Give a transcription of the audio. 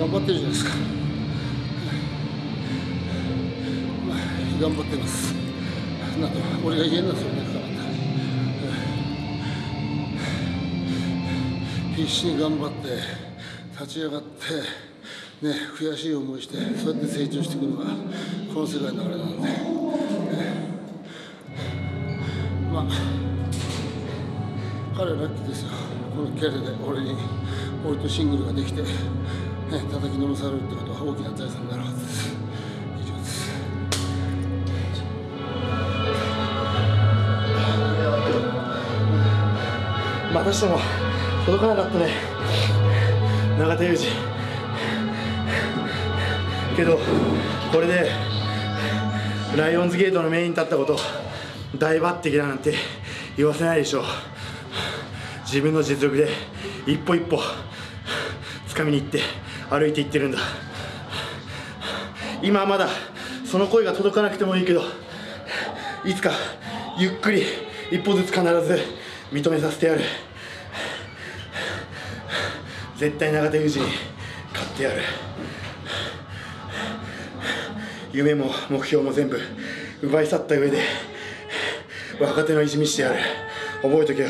頑張ってるじゃないですか、頑張ってます。なんか俺が言えんのそれだか必死に頑張って立ち上がってね悔しい思いしてそうやって成長していくのがこの世界のあれなんで、ね、まあ彼はラッキーですよ。このキャリアで俺に俺とシングルができて、ね、叩きのめされるってことは大きな財産になるはずです。以上です。またしても届かなかったね。永田裕二。けどこれでライオンズゲートのメインに立ったこと大抜擢だなんて言わせないでしょう。自分の実力で一歩一歩掴みに行って。歩いていってるんだ。今はまだその声が届かなくてもいいけどいつかゆっくり一歩ずつ必ず認めさせてやる。絶対永田裕二に勝ってやる。夢も目標も全部奪い去った上で若手のいじみしてやる。覚えとけよ。